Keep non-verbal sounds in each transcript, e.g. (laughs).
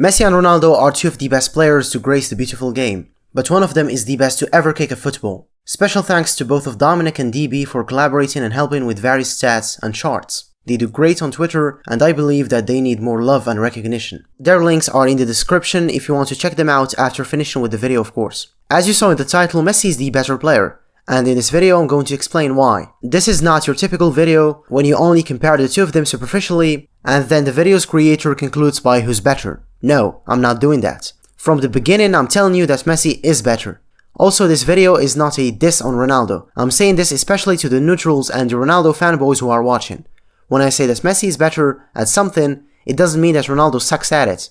Messi and Ronaldo are two of the best players to grace the beautiful game, but one of them is the best to ever kick a football. Special thanks to both of Dominic and DB for collaborating and helping with various stats and charts. They do great on Twitter and I believe that they need more love and recognition. Their links are in the description if you want to check them out after finishing with the video of course. As you saw in the title, Messi is the better player, and in this video I'm going to explain why. This is not your typical video when you only compare the two of them superficially and then the video's creator concludes by who's better. No, I'm not doing that. From the beginning I'm telling you that Messi is better. Also this video is not a diss on Ronaldo. I'm saying this especially to the neutrals and the Ronaldo fanboys who are watching. When I say that Messi is better at something, it doesn't mean that Ronaldo sucks at it.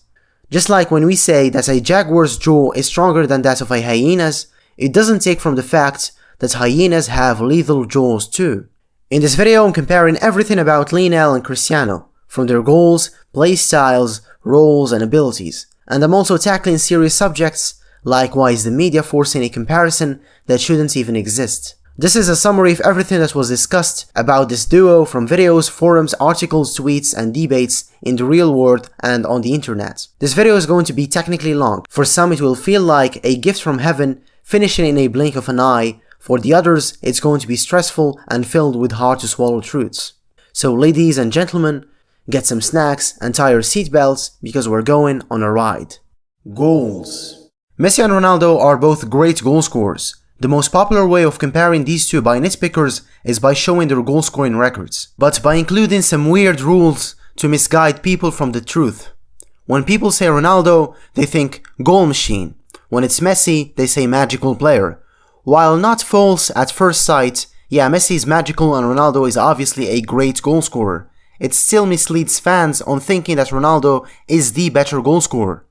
Just like when we say that a jaguar's jaw is stronger than that of a hyena's, it doesn't take from the fact that hyenas have lethal jaws too. In this video I'm comparing everything about Lionel and Cristiano, from their goals, play styles, roles and abilities, and I'm also tackling serious subjects like why is the media forcing a comparison that shouldn't even exist. This is a summary of everything that was discussed about this duo from videos, forums, articles, tweets, and debates in the real world and on the internet. This video is going to be technically long. For some it will feel like a gift from heaven finishing in a blink of an eye, for the others it's going to be stressful and filled with hard to swallow truths. So ladies and gentlemen, get some snacks and tie your seatbelts because we're going on a ride. Goals Messi and Ronaldo are both great goal scorers, the most popular way of comparing these two by nitpickers is by showing their goal scoring records, but by including some weird rules to misguide people from the truth. When people say Ronaldo, they think goal machine. When it's Messi, they say magical player. While not false at first sight, yeah, Messi is magical and Ronaldo is obviously a great goal scorer. It still misleads fans on thinking that Ronaldo is the better goal scorer.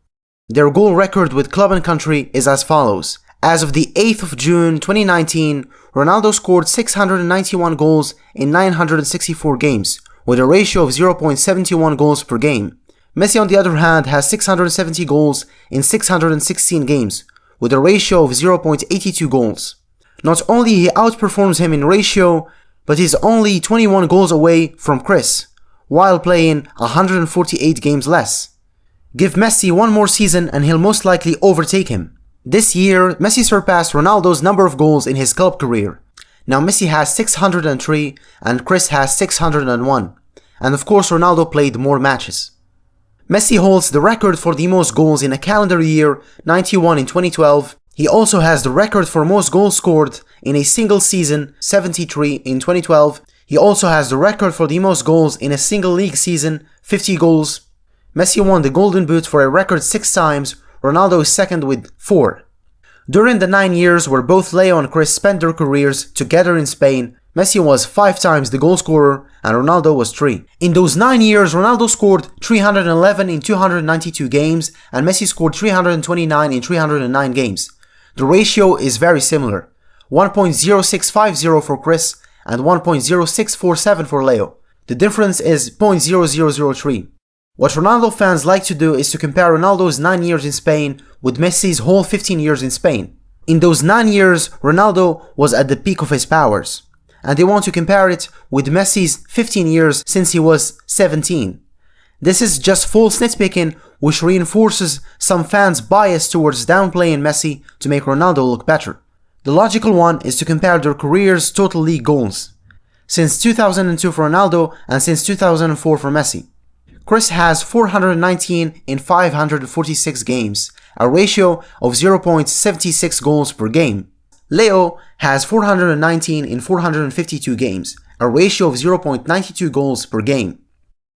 Their goal record with club and country is as follows. As of the 8th of June 2019, Ronaldo scored 691 goals in 964 games, with a ratio of 0.71 goals per game. Messi on the other hand has 670 goals in 616 games, with a ratio of 0.82 goals. Not only he outperforms him in ratio, but he's only 21 goals away from Chris, while playing 148 games less. Give Messi one more season and he'll most likely overtake him. This year, Messi surpassed Ronaldo's number of goals in his club career. Now Messi has 603 and Chris has 601. And of course Ronaldo played more matches. Messi holds the record for the most goals in a calendar year, 91 in 2012. He also has the record for most goals scored in a single season, 73 in 2012. He also has the record for the most goals in a single league season, 50 goals. Messi won the Golden Boot for a record 6 times, Ronaldo is second with 4. During the 9 years where both Leo and Chris spent their careers together in Spain, Messi was 5 times the goal scorer and Ronaldo was 3. In those 9 years, Ronaldo scored 311 in 292 games and Messi scored 329 in 309 games. The ratio is very similar, 1.0650 for Chris and 1.0647 for Leo. The difference is 0.0003. What Ronaldo fans like to do is to compare Ronaldo's 9 years in Spain with Messi's whole 15 years in Spain. In those 9 years, Ronaldo was at the peak of his powers, and they want to compare it with Messi's 15 years since he was 17. This is just false nitpicking which reinforces some fans' bias towards downplaying Messi to make Ronaldo look better. The logical one is to compare their careers' total league goals, since 2002 for Ronaldo and since 2004 for Messi. Chris has 419 in 546 games, a ratio of 0.76 goals per game. Leo has 419 in 452 games, a ratio of 0.92 goals per game.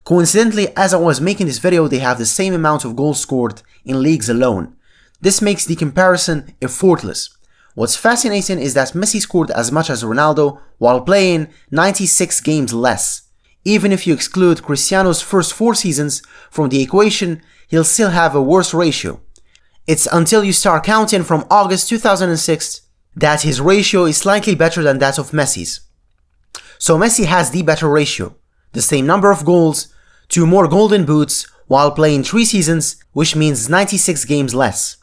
Coincidentally, as I was making this video, they have the same amount of goals scored in leagues alone. This makes the comparison effortless. What's fascinating is that Messi scored as much as Ronaldo while playing 96 games less. Even if you exclude Cristiano's first four seasons from the equation, he'll still have a worse ratio. It's until you start counting from August 2006 that his ratio is slightly better than that of Messi's. So Messi has the better ratio, the same number of goals, two more golden boots while playing 3 seasons, which means 96 games less.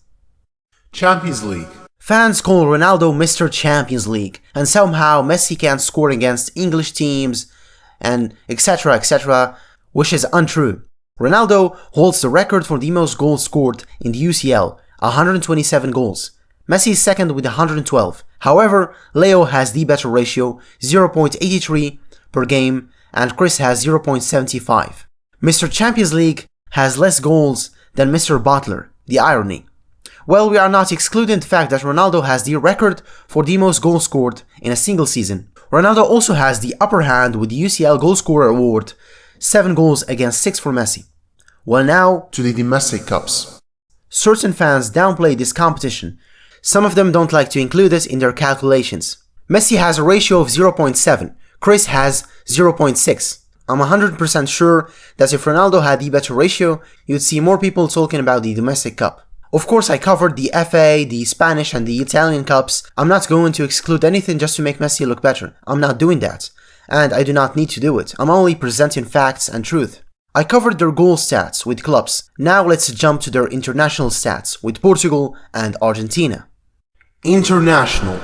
Champions League Fans call Ronaldo Mr. Champions League, and somehow Messi can't score against English teams, and etc etc which is untrue. Ronaldo holds the record for the most goals scored in the UCL, 127 goals. Messi is second with 112. However, Leo has the better ratio, 0.83 per game, and Chris has 0.75. Mr. Champions League has less goals than Mr. Butler, the irony. Well, we are not excluding the fact that Ronaldo has the record for the most goals scored in a single season. Ronaldo also has the upper hand with the UCL Goalscorer Award, 7 goals against 6 for Messi. Well now, to the domestic cups. Certain fans downplay this competition. Some of them don't like to include it in their calculations. Messi has a ratio of 0.7, Chris has 0.6. I'm 100% sure that if Ronaldo had the better ratio, you'd see more people talking about the domestic cup. Of course, I covered the FA, the Spanish, and the Italian cups. I'm not going to exclude anything just to make Messi look better. I'm not doing that. And I do not need to do it. I'm only presenting facts and truth. I covered their goal stats with clubs. Now let's jump to their international stats with Portugal and Argentina. International.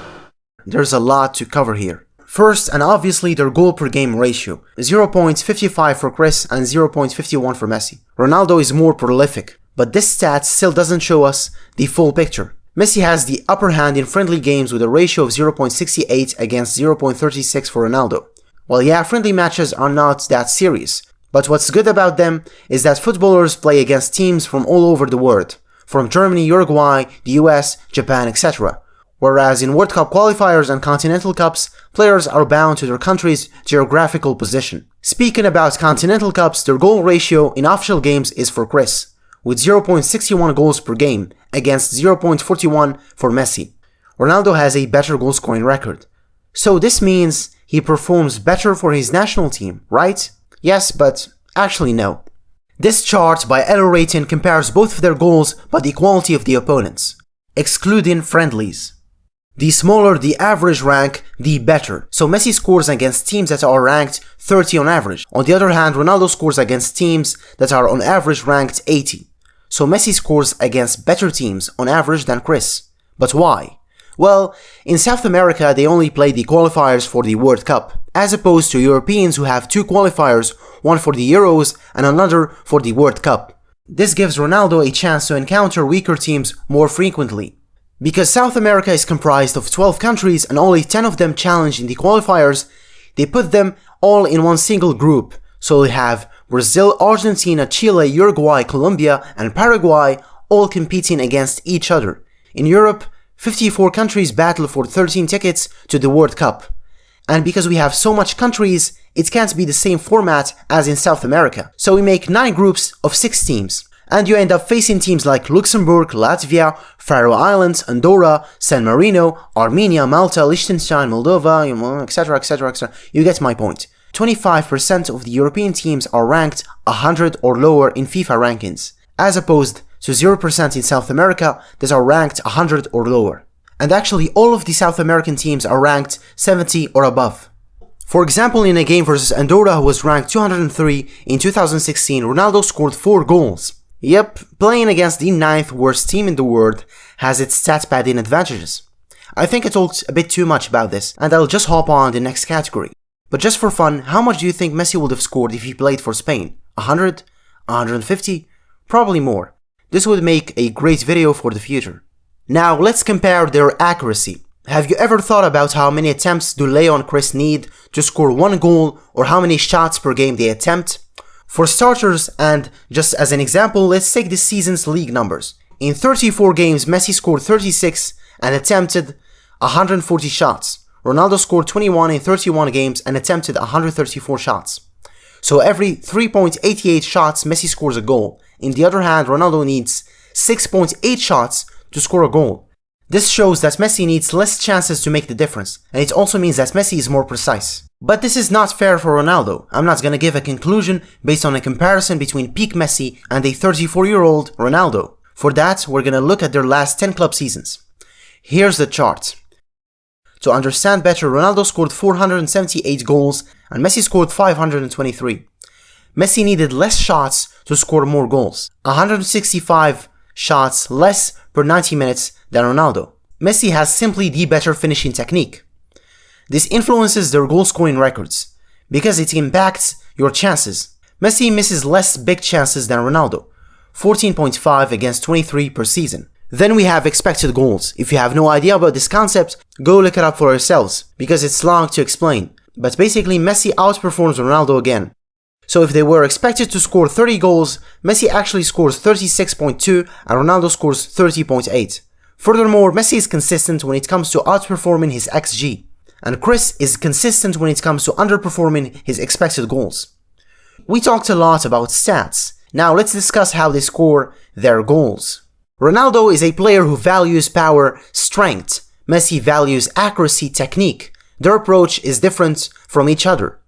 There's a lot to cover here. First, and obviously their goal per game ratio, 0.55 for Chris and 0.51 for Messi. Ronaldo is more prolific, but this stat still doesn't show us the full picture. Messi has the upper hand in friendly games with a ratio of 0.68 against 0.36 for Ronaldo. Well yeah, friendly matches are not that serious, but what's good about them is that footballers play against teams from all over the world, from Germany, Uruguay, the US, Japan, etc whereas in World Cup qualifiers and Continental Cups, players are bound to their country's geographical position. Speaking about Continental Cups, their goal ratio in official games is for Chris, with 0.61 goals per game against 0.41 for Messi. Ronaldo has a better goal scoring record. So this means he performs better for his national team, right? Yes, but actually no. This chart by Elo Rating compares both of their goals by the quality of the opponents, excluding friendlies. The smaller the average rank, the better. So Messi scores against teams that are ranked 30 on average. On the other hand, Ronaldo scores against teams that are on average ranked 80. So Messi scores against better teams on average than Chris. But why? Well, in South America they only play the qualifiers for the World Cup, as opposed to Europeans who have two qualifiers, one for the Euros and another for the World Cup. This gives Ronaldo a chance to encounter weaker teams more frequently. Because South America is comprised of 12 countries and only 10 of them challenge in the qualifiers, they put them all in one single group. So they have Brazil, Argentina, Chile, Uruguay, Colombia, and Paraguay all competing against each other. In Europe, 54 countries battle for 13 tickets to the World Cup. And because we have so much countries, it can't be the same format as in South America. So we make 9 groups of 6 teams and you end up facing teams like Luxembourg, Latvia, Faroe Islands, Andorra, San Marino, Armenia, Malta, Liechtenstein, Moldova, etc, etc, etc. You get my point. 25% of the European teams are ranked 100 or lower in FIFA rankings, as opposed to 0% in South America that are ranked 100 or lower. And actually all of the South American teams are ranked 70 or above. For example, in a game versus Andorra who was ranked 203 in 2016, Ronaldo scored 4 goals. Yep, playing against the ninth worst team in the world has its stat padding advantages. I think I talked a bit too much about this, and I'll just hop on the next category. But just for fun, how much do you think Messi would have scored if he played for Spain? 100? 150? Probably more. This would make a great video for the future. Now let's compare their accuracy. Have you ever thought about how many attempts do Leo and Chris need to score one goal or how many shots per game they attempt? For starters, and just as an example, let's take this season's league numbers. In 34 games, Messi scored 36 and attempted 140 shots. Ronaldo scored 21 in 31 games and attempted 134 shots. So every 3.88 shots, Messi scores a goal. In the other hand, Ronaldo needs 6.8 shots to score a goal. This shows that Messi needs less chances to make the difference, and it also means that Messi is more precise. But this is not fair for Ronaldo. I'm not gonna give a conclusion based on a comparison between peak Messi and a 34 year old Ronaldo. For that, we're gonna look at their last 10 club seasons. Here's the chart. To understand better, Ronaldo scored 478 goals and Messi scored 523. Messi needed less shots to score more goals. 165 shots less per 90 minutes than Ronaldo. Messi has simply the better finishing technique. This influences their goal scoring records, because it impacts your chances. Messi misses less big chances than Ronaldo, 14.5 against 23 per season. Then we have expected goals. If you have no idea about this concept, go look it up for yourselves, because it's long to explain. But basically Messi outperforms Ronaldo again. So if they were expected to score 30 goals, Messi actually scores 36.2 and Ronaldo scores 30.8. Furthermore, Messi is consistent when it comes to outperforming his XG, and Chris is consistent when it comes to underperforming his expected goals. We talked a lot about stats, now let's discuss how they score their goals. Ronaldo is a player who values power, strength, Messi values accuracy, technique. Their approach is different from each other.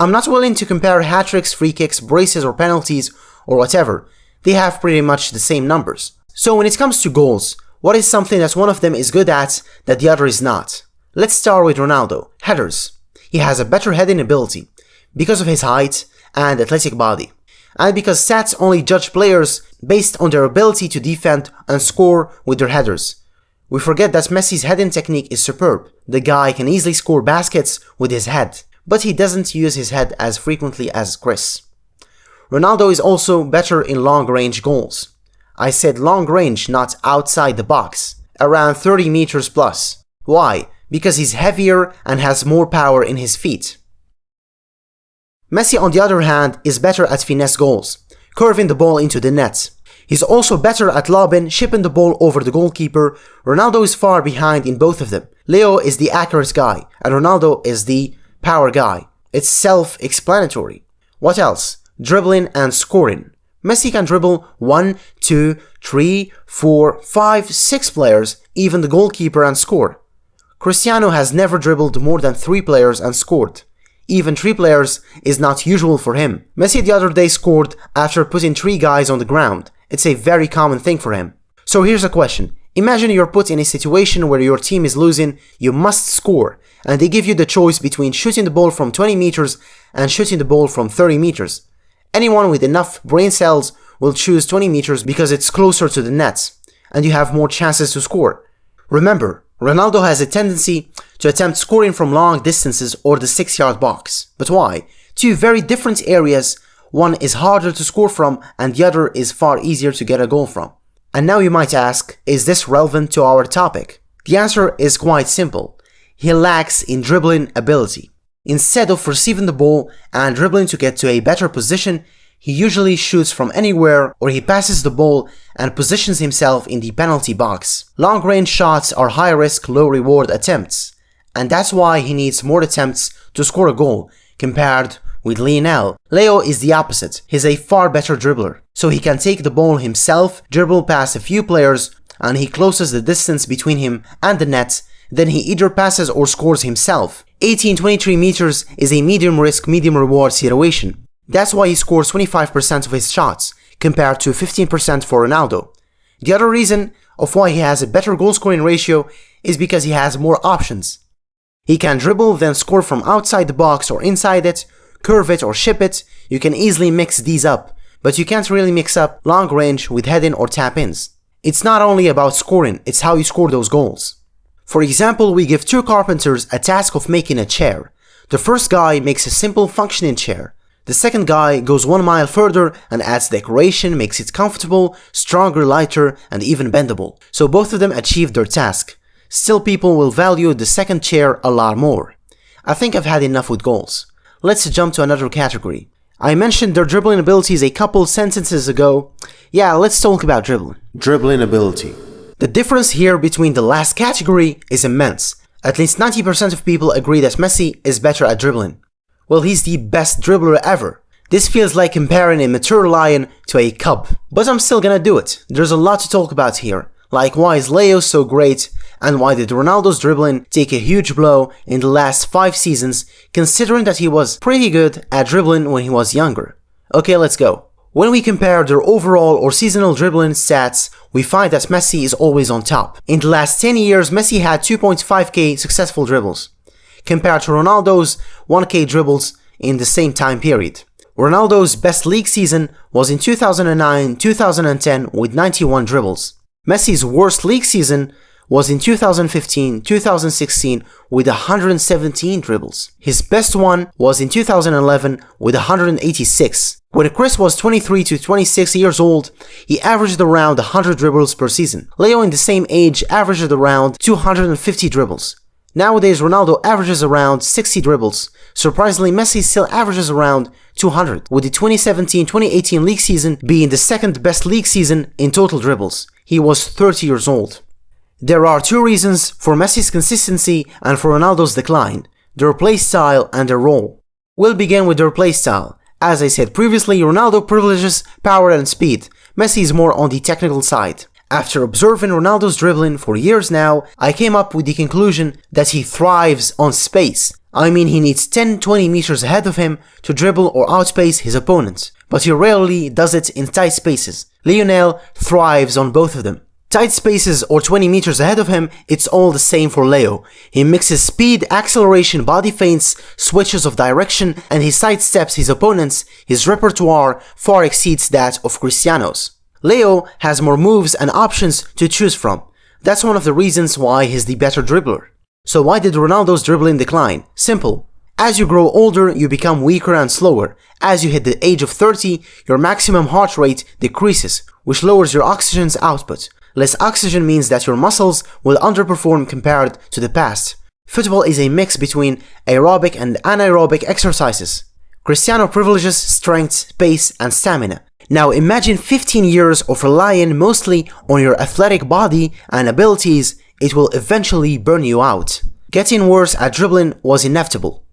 I'm not willing to compare hat-tricks, free kicks, braces or penalties or whatever. They have pretty much the same numbers. So when it comes to goals, what is something that one of them is good at that the other is not? Let's start with Ronaldo. Headers. He has a better heading ability because of his height and athletic body. And because stats only judge players based on their ability to defend and score with their headers. We forget that Messi's heading technique is superb. The guy can easily score baskets with his head but he doesn't use his head as frequently as Chris. Ronaldo is also better in long-range goals. I said long range, not outside the box, around 30 meters plus. Why? Because he's heavier and has more power in his feet. Messi on the other hand is better at finesse goals, curving the ball into the net. He's also better at lobbing, chipping the ball over the goalkeeper. Ronaldo is far behind in both of them. Leo is the accurate guy, and Ronaldo is the power guy. It's self-explanatory. What else? Dribbling and scoring. Messi can dribble 1, 2, 3, 4, 5, 6 players, even the goalkeeper and score. Cristiano has never dribbled more than 3 players and scored. Even 3 players is not usual for him. Messi the other day scored after putting 3 guys on the ground. It's a very common thing for him. So here's a question. Imagine you're put in a situation where your team is losing, you must score, and they give you the choice between shooting the ball from 20 meters and shooting the ball from 30 meters. Anyone with enough brain cells will choose 20 meters because it's closer to the net, and you have more chances to score. Remember, Ronaldo has a tendency to attempt scoring from long distances or the 6 yard box. But why? Two very different areas, one is harder to score from and the other is far easier to get a goal from. And now you might ask, is this relevant to our topic? The answer is quite simple. He lacks in dribbling ability. Instead of receiving the ball and dribbling to get to a better position, he usually shoots from anywhere or he passes the ball and positions himself in the penalty box. Long range shots are high risk, low reward attempts, and that's why he needs more attempts to score a goal compared with Lionel, Leo is the opposite. He's a far better dribbler. So he can take the ball himself, dribble past a few players, and he closes the distance between him and the net, then he either passes or scores himself. 18-23 meters is a medium risk, medium reward situation. That's why he scores 25% of his shots, compared to 15% for Ronaldo. The other reason of why he has a better goal scoring ratio is because he has more options. He can dribble then score from outside the box or inside it, curve it or chip it, you can easily mix these up, but you can't really mix up long range with head-in or tap-ins. It's not only about scoring, it's how you score those goals. For example, we give two carpenters a task of making a chair. The first guy makes a simple functioning chair. The second guy goes one mile further and adds decoration, makes it comfortable, stronger, lighter, and even bendable. So both of them achieve their task. Still people will value the second chair a lot more. I think I've had enough with goals. Let's jump to another category. I mentioned their dribbling abilities a couple sentences ago. Yeah, let's talk about dribbling. Dribbling ability. The difference here between the last category is immense. At least 90% of people agree that Messi is better at dribbling. Well, he's the best dribbler ever. This feels like comparing a mature lion to a cub. But I'm still gonna do it. There's a lot to talk about here. Like why is Leo so great and why did Ronaldo's dribbling take a huge blow in the last 5 seasons considering that he was pretty good at dribbling when he was younger. Okay, let's go. When we compare their overall or seasonal dribbling stats, we find that Messi is always on top. In the last 10 years, Messi had 2.5k successful dribbles, compared to Ronaldo's 1k dribbles in the same time period. Ronaldo's best league season was in 2009-2010 with 91 dribbles. Messi's worst league season was in 2015-2016 with 117 dribbles. His best one was in 2011 with 186. When Chris was 23 to 26 years old, he averaged around 100 dribbles per season. Leo in the same age averaged around 250 dribbles. Nowadays, Ronaldo averages around 60 dribbles. Surprisingly, Messi still averages around 200, with the 2017-2018 league season being the second best league season in total dribbles. He was 30 years old. There are two reasons for Messi's consistency and for Ronaldo's decline, their play style and their role. We'll begin with their play style. As I said previously, Ronaldo privileges power and speed, Messi is more on the technical side. After observing Ronaldo's dribbling for years now, I came up with the conclusion that he thrives on space. I mean he needs 10-20 meters ahead of him to dribble or outpace his opponents, but he rarely does it in tight spaces. Lionel thrives on both of them. Tight spaces or 20 meters ahead of him, it's all the same for Leo. He mixes speed, acceleration, body feints, switches of direction, and he sidesteps his opponents. His repertoire far exceeds that of Cristiano's. Leo has more moves and options to choose from. That's one of the reasons why he's the better dribbler. So why did Ronaldo's dribbling decline? Simple. As you grow older, you become weaker and slower. As you hit the age of 30, your maximum heart rate decreases, which lowers your oxygen's output. Less oxygen means that your muscles will underperform compared to the past. Football is a mix between aerobic and anaerobic exercises. Cristiano privileges strength, pace, and stamina. Now imagine 15 years of relying mostly on your athletic body and abilities, it will eventually burn you out. Getting worse at dribbling was inevitable.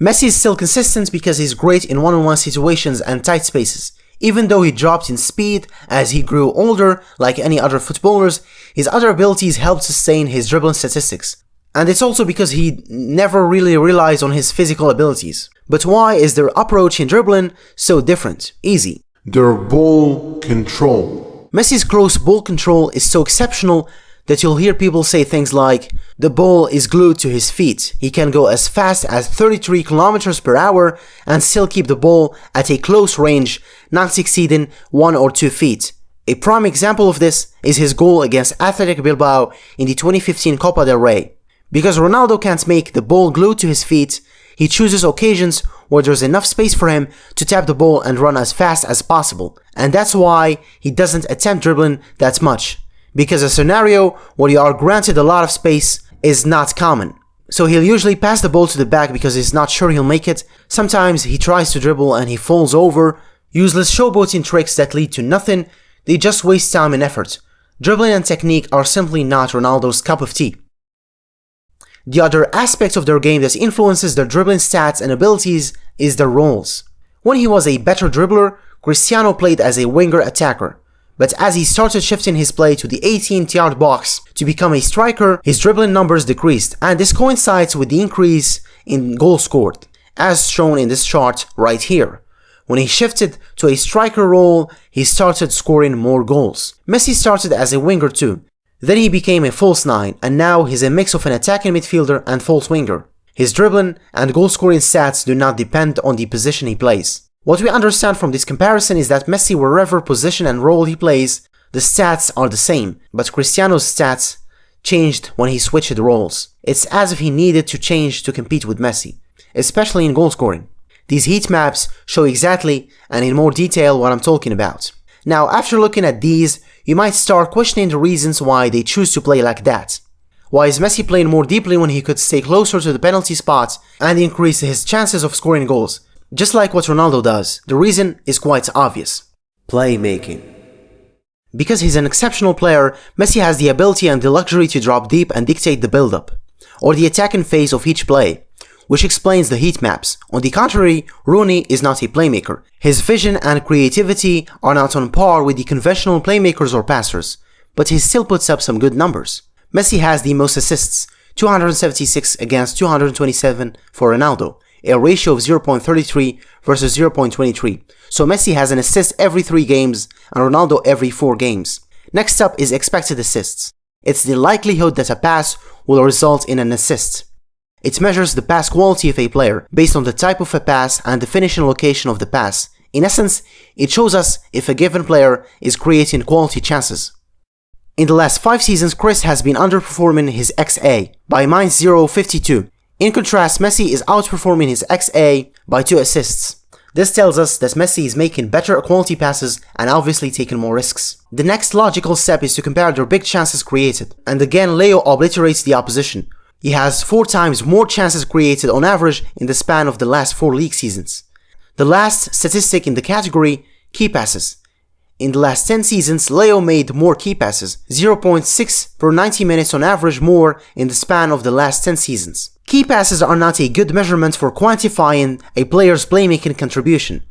Messi is still consistent because he's great in one-on-one situations and tight spaces. Even though he dropped in speed as he grew older, like any other footballers, his other abilities helped sustain his dribbling statistics. And it's also because he never really relies on his physical abilities. But why is their approach in dribbling so different? Easy. Their ball control. Messi's close ball control is so exceptional that you'll hear people say things like, the ball is glued to his feet, he can go as fast as 33 kilometers per hour and still keep the ball at a close range, not exceeding 1 or 2 feet. A prime example of this is his goal against Athletic Bilbao in the 2015 Copa del Rey. Because Ronaldo can't make the ball glued to his feet, he chooses occasions where there's enough space for him to tap the ball and run as fast as possible, and that's why he doesn't attempt dribbling that much because a scenario where you are granted a lot of space is not common. So he'll usually pass the ball to the back because he's not sure he'll make it. Sometimes he tries to dribble and he falls over. Useless showboating tricks that lead to nothing, they just waste time and effort. Dribbling and technique are simply not Ronaldo's cup of tea. The other aspect of their game that influences their dribbling stats and abilities is their roles. When he was a better dribbler, Cristiano played as a winger attacker but as he started shifting his play to the 18th yard box to become a striker, his dribbling numbers decreased, and this coincides with the increase in goals scored, as shown in this chart right here. When he shifted to a striker role, he started scoring more goals. Messi started as a winger too. Then he became a false nine, and now he's a mix of an attacking midfielder and false winger. His dribbling and goal scoring stats do not depend on the position he plays. What we understand from this comparison is that Messi wherever position and role he plays, the stats are the same, but Cristiano's stats changed when he switched roles. It's as if he needed to change to compete with Messi, especially in goal scoring. These heat maps show exactly and in more detail what I'm talking about. Now, after looking at these, you might start questioning the reasons why they choose to play like that. Why is Messi playing more deeply when he could stay closer to the penalty spot and increase his chances of scoring goals? Just like what Ronaldo does, the reason is quite obvious. Playmaking. Because he's an exceptional player, Messi has the ability and the luxury to drop deep and dictate the build-up, or the attacking phase of each play, which explains the heat maps. On the contrary, Rooney is not a playmaker. His vision and creativity are not on par with the conventional playmakers or passers, but he still puts up some good numbers. Messi has the most assists, 276 against 227 for Ronaldo, a ratio of 0.33 versus 0.23. So Messi has an assist every 3 games and Ronaldo every 4 games. Next up is expected assists. It's the likelihood that a pass will result in an assist. It measures the pass quality of a player based on the type of a pass and the finishing location of the pass. In essence, it shows us if a given player is creating quality chances. In the last 5 seasons, Chris has been underperforming his XA by minus 0.52. In contrast, Messi is outperforming his XA by 2 assists. This tells us that Messi is making better quality passes and obviously taking more risks. The next logical step is to compare their big chances created, and again Leo obliterates the opposition. He has 4 times more chances created on average in the span of the last 4 league seasons. The last statistic in the category, key passes. In the last 10 seasons, Leo made more key passes, 0.6 per 90 minutes on average more in the span of the last 10 seasons. Key passes are not a good measurement for quantifying a player's playmaking contribution,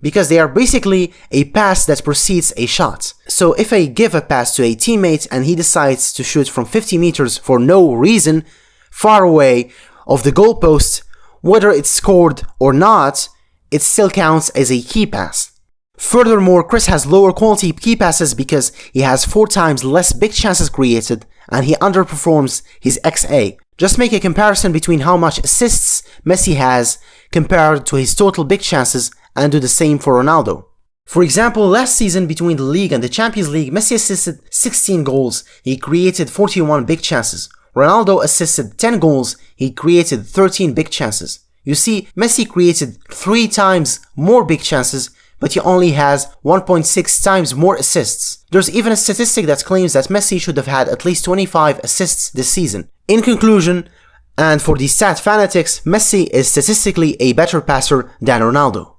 because they are basically a pass that precedes a shot. So if I give a pass to a teammate and he decides to shoot from 50 meters for no reason, far away of the goalpost, whether it's scored or not, it still counts as a key pass. Furthermore, Chris has lower quality key passes because he has 4 times less big chances created and he underperforms his XA. Just make a comparison between how much assists Messi has compared to his total big chances and do the same for Ronaldo. For example, last season between the league and the Champions League, Messi assisted 16 goals, he created 41 big chances. Ronaldo assisted 10 goals, he created 13 big chances. You see, Messi created 3 times more big chances but he only has 1.6 times more assists. There's even a statistic that claims that Messi should have had at least 25 assists this season. In conclusion, and for the stat fanatics, Messi is statistically a better passer than Ronaldo.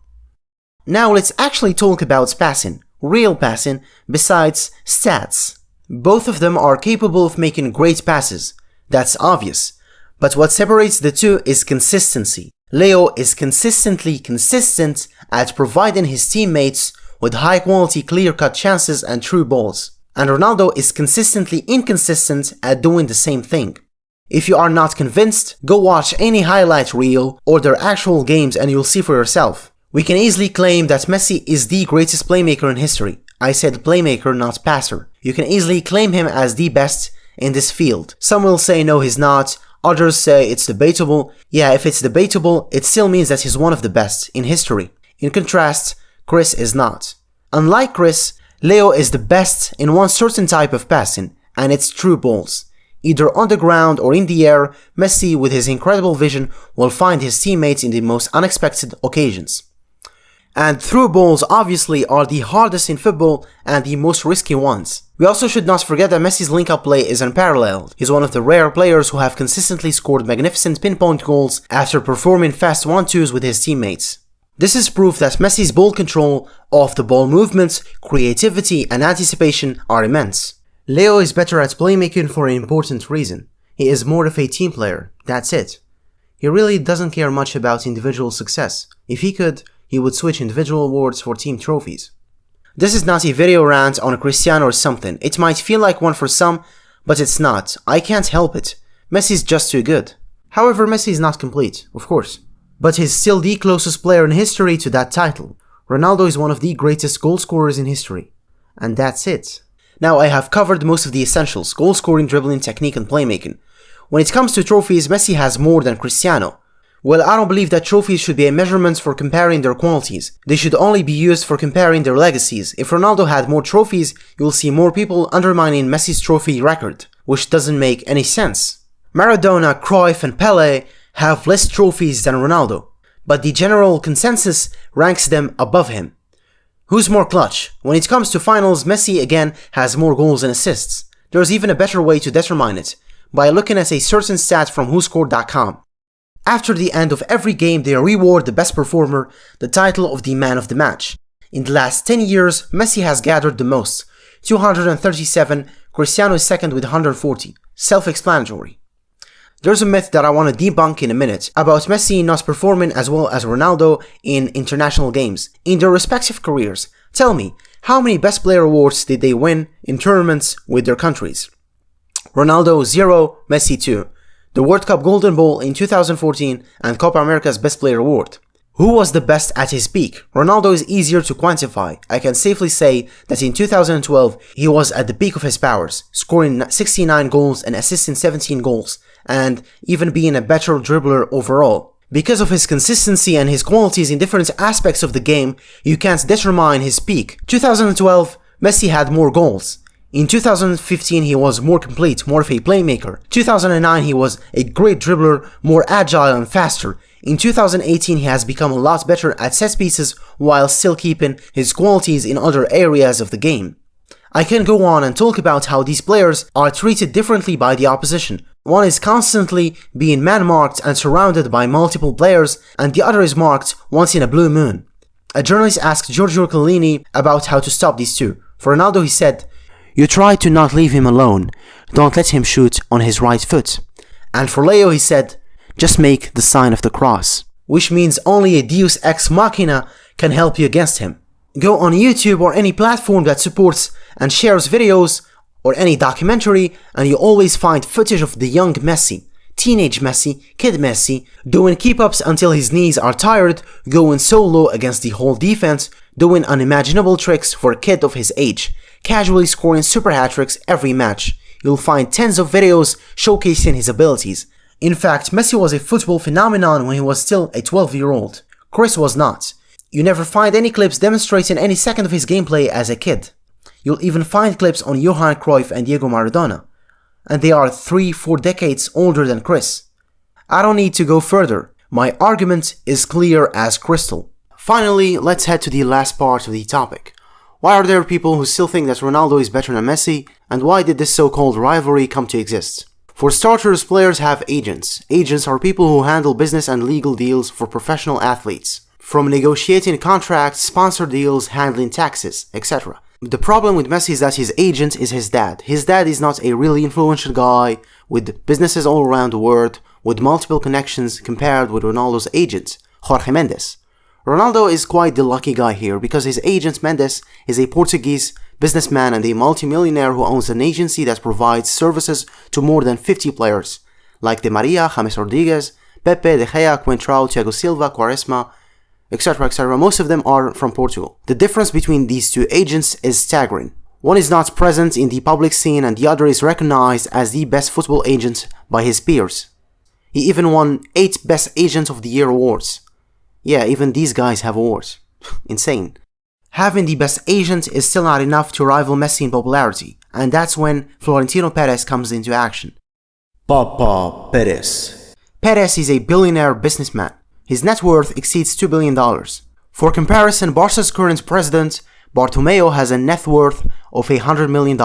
Now let's actually talk about passing, real passing, besides stats. Both of them are capable of making great passes, that's obvious. But what separates the two is consistency. Leo is consistently consistent at providing his teammates with high quality clear cut chances and through balls, and Ronaldo is consistently inconsistent at doing the same thing. If you are not convinced, go watch any highlight reel or their actual games and you'll see for yourself. We can easily claim that Messi is the greatest playmaker in history. I said playmaker, not passer. You can easily claim him as the best in this field. Some will say no he's not, Others say it's debatable. Yeah, if it's debatable, it still means that he's one of the best in history. In contrast, Chris is not. Unlike Chris, Leo is the best in one certain type of passing, and it's through balls. Either on the ground or in the air, Messi with his incredible vision will find his teammates in the most unexpected occasions. And through balls obviously are the hardest in football and the most risky ones. We also should not forget that Messi's link-up play is unparalleled. He's one of the rare players who have consistently scored magnificent pinpoint goals after performing fast 1-2s with his teammates. This is proof that Messi's ball control, off-the-ball movements, creativity and anticipation are immense. Leo is better at playmaking for an important reason. He is more of a team player, that's it. He really doesn't care much about individual success. If he could, he would switch individual awards for team trophies. This is not a video rant on Cristiano or something. It might feel like one for some, but it's not. I can't help it. Messi's just too good. However, Messi is not complete, of course. But he's still the closest player in history to that title. Ronaldo is one of the greatest goal scorers in history. And that's it. Now I have covered most of the essentials, goal scoring, dribbling, technique and playmaking. When it comes to trophies, Messi has more than Cristiano. Well, I don't believe that trophies should be a measurement for comparing their qualities. They should only be used for comparing their legacies. If Ronaldo had more trophies, you will see more people undermining Messi's trophy record, which doesn't make any sense. Maradona, Cruyff and Pele have less trophies than Ronaldo, but the general consensus ranks them above him. Who's more clutch? When it comes to finals, Messi again has more goals and assists. There's even a better way to determine it, by looking at a certain stat from WhoScored.com. After the end of every game, they reward the best performer the title of the man of the match. In the last 10 years, Messi has gathered the most, 237, Cristiano is second with 140. Self-explanatory. There's a myth that I want to debunk in a minute about Messi not performing as well as Ronaldo in international games in their respective careers. Tell me, how many best player awards did they win in tournaments with their countries? Ronaldo 0, Messi 2 the World Cup Golden Ball in 2014 and Copa America's Best Player Award. Who was the best at his peak? Ronaldo is easier to quantify. I can safely say that in 2012 he was at the peak of his powers, scoring 69 goals and assisting 17 goals, and even being a better dribbler overall. Because of his consistency and his qualities in different aspects of the game, you can't determine his peak. 2012, Messi had more goals. In 2015 he was more complete, more of a playmaker. 2009 he was a great dribbler, more agile and faster. In 2018 he has become a lot better at set pieces while still keeping his qualities in other areas of the game. I can go on and talk about how these players are treated differently by the opposition. One is constantly being man-marked and surrounded by multiple players, and the other is marked once in a blue moon. A journalist asked Giorgio Chiellini about how to stop these two. For Ronaldo he said, you try to not leave him alone, don't let him shoot on his right foot. And for Leo he said, just make the sign of the cross, which means only a deus ex machina can help you against him. Go on YouTube or any platform that supports and shares videos or any documentary and you always find footage of the young Messi, teenage Messi, kid Messi, doing keep-ups until his knees are tired, going solo against the whole defense, doing unimaginable tricks for a kid of his age, casually scoring super hat-tricks every match. You'll find tens of videos showcasing his abilities. In fact, Messi was a football phenomenon when he was still a 12-year-old. Chris was not. You never find any clips demonstrating any second of his gameplay as a kid. You'll even find clips on Johan Cruyff and Diego Maradona. And they are 3-4 decades older than Chris. I don't need to go further. My argument is clear as crystal. Finally, let's head to the last part of the topic. Why are there people who still think that Ronaldo is better than Messi, and why did this so-called rivalry come to exist? For starters, players have agents. Agents are people who handle business and legal deals for professional athletes. From negotiating contracts, sponsor deals, handling taxes, etc. The problem with Messi is that his agent is his dad. His dad is not a really influential guy with businesses all around the world, with multiple connections compared with Ronaldo's agent, Jorge Mendes. Ronaldo is quite the lucky guy here because his agent Mendes is a Portuguese businessman and a multimillionaire who owns an agency that provides services to more than 50 players, like Di Maria, James Rodriguez, Pepe, De Gea, Coentrao, Thiago Silva, Quaresma, etc. etc. Most of them are from Portugal. The difference between these two agents is staggering. One is not present in the public scene and the other is recognized as the best football agent by his peers. He even won 8 Best Agent of the Year awards. Yeah, even these guys have awards. (laughs) Insane. Having the best agent is still not enough to rival Messi in popularity, and that's when Florentino Perez comes into action. Papa Perez. Perez is a billionaire businessman. His net worth exceeds $2 billion. For comparison, Barca's current president, Bartomeu, has a net worth of $100 million.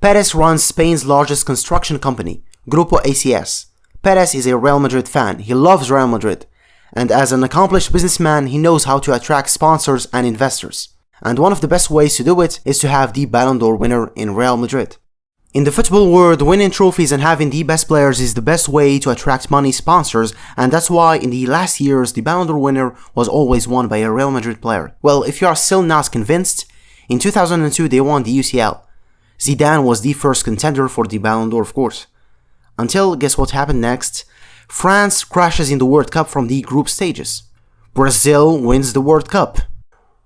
Perez runs Spain's largest construction company, Grupo ACS. Perez is a Real Madrid fan. He loves Real Madrid and as an accomplished businessman, he knows how to attract sponsors and investors. And one of the best ways to do it is to have the Ballon d'Or winner in Real Madrid. In the football world, winning trophies and having the best players is the best way to attract money sponsors, and that's why in the last years the Ballon d'Or winner was always won by a Real Madrid player. Well, if you are still not convinced, in 2002 they won the UCL. Zidane was the first contender for the Ballon d'Or, of course. Until, guess what happened next? France crashes in the World Cup from the group stages. Brazil wins the World Cup.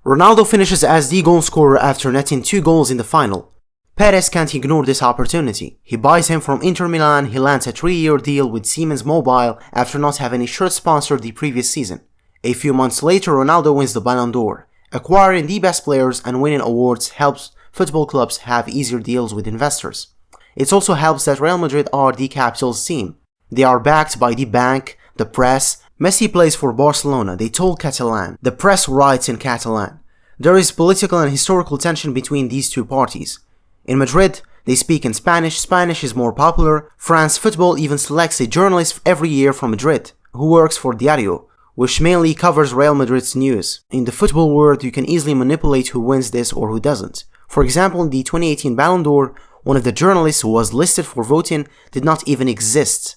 Ronaldo finishes as the goal scorer after netting two goals in the final. Perez can't ignore this opportunity. He buys him from Inter Milan, he lands a 3-year deal with Siemens Mobile after not having a shirt sponsor the previous season. A few months later, Ronaldo wins the Ballon d'Or. Acquiring the best players and winning awards helps football clubs have easier deals with investors. It also helps that Real Madrid are the capital's team. They are backed by the bank, the press. Messi plays for Barcelona, they told Catalan. The press writes in Catalan. There is political and historical tension between these two parties. In Madrid, they speak in Spanish, Spanish is more popular. France Football even selects a journalist every year from Madrid, who works for Diario, which mainly covers Real Madrid's news. In the football world, you can easily manipulate who wins this or who doesn't. For example, in the 2018 Ballon d'Or, one of the journalists who was listed for voting did not even exist.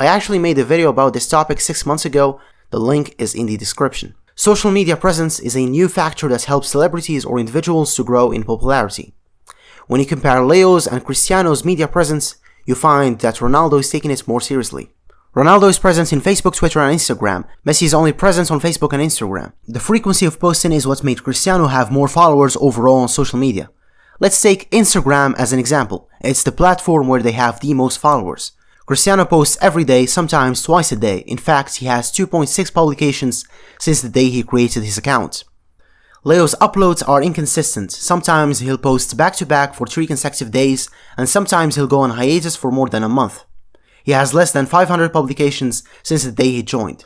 I actually made a video about this topic 6 months ago, the link is in the description. Social media presence is a new factor that helps celebrities or individuals to grow in popularity. When you compare Leo's and Cristiano's media presence, you find that Ronaldo is taking it more seriously. Ronaldo is present in Facebook, Twitter and Instagram. Messi is only present on Facebook and Instagram. The frequency of posting is what made Cristiano have more followers overall on social media. Let's take Instagram as an example. It's the platform where they have the most followers. Cristiano posts every day, sometimes twice a day. In fact, he has 2.6 publications since the day he created his account. Leo's uploads are inconsistent. Sometimes he'll post back to back for 3 consecutive days, and sometimes he'll go on hiatus for more than a month. He has less than 500 publications since the day he joined.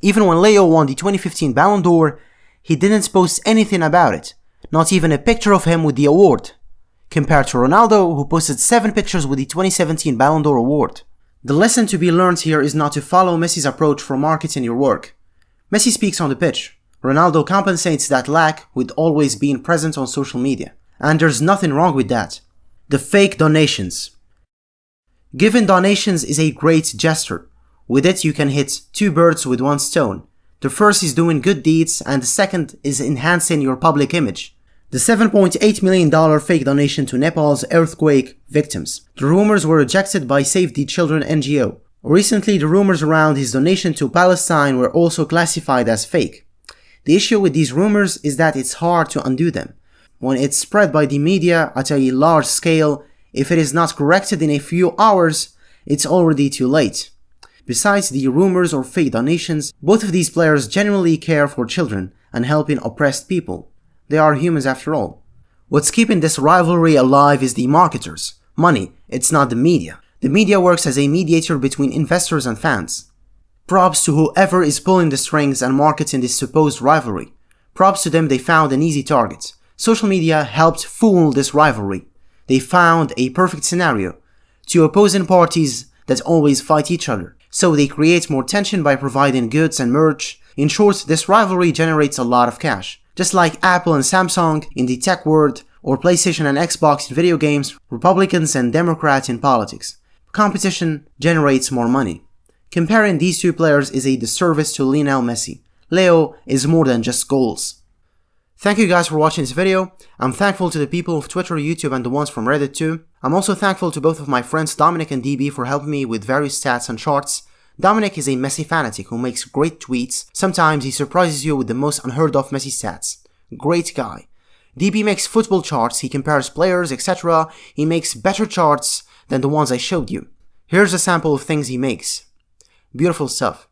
Even when Leo won the 2015 Ballon d'Or, he didn't post anything about it, not even a picture of him with the award, compared to Ronaldo who posted 7 pictures with the 2017 Ballon d'Or award. The lesson to be learned here is not to follow Messi's approach for marketing your work. Messi speaks on the pitch, Ronaldo compensates that lack with always being present on social media. And there's nothing wrong with that. The fake donations. Giving donations is a great gesture. With it you can hit two birds with one stone. The first is doing good deeds and the second is enhancing your public image. The $7.8 million fake donation to Nepal's earthquake victims. The rumors were rejected by Save the Children NGO. Recently the rumors around his donation to Palestine were also classified as fake. The issue with these rumors is that it's hard to undo them. When it's spread by the media at a large scale, if it is not corrected in a few hours, it's already too late. Besides the rumors or fake donations, both of these players genuinely care for children and helping oppressed people. They are humans after all. What's keeping this rivalry alive is the marketers. Money, it's not the media. The media works as a mediator between investors and fans. Props to whoever is pulling the strings and marketing this supposed rivalry. Props to them they found an easy target. Social media helped fool this rivalry. They found a perfect scenario. Two opposing parties that always fight each other. So they create more tension by providing goods and merch. In short, this rivalry generates a lot of cash. Just like Apple and Samsung in the tech world, or PlayStation and Xbox in video games, Republicans and Democrats in politics. Competition generates more money. Comparing these two players is a disservice to Lionel Messi. Leo is more than just goals. Thank you guys for watching this video. I'm thankful to the people of Twitter, YouTube and the ones from Reddit too. I'm also thankful to both of my friends Dominic and DB for helping me with various stats and charts. Dominic is a Messi fanatic who makes great tweets. Sometimes he surprises you with the most unheard of Messi stats. Great guy. DB makes football charts, he compares players, etc. He makes better charts than the ones I showed you. Here's a sample of things he makes. Beautiful stuff.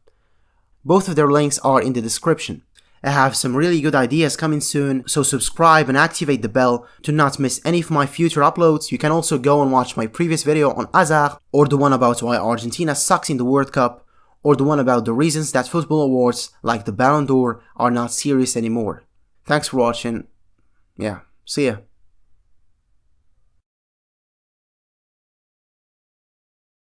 Both of their links are in the description. I have some really good ideas coming soon, so subscribe and activate the bell to not miss any of my future uploads. You can also go and watch my previous video on Azar, or the one about why Argentina sucks in the World Cup, or the one about the reasons that football awards like the Ballon d'Or are not serious anymore. Thanks for watching. Yeah, see ya.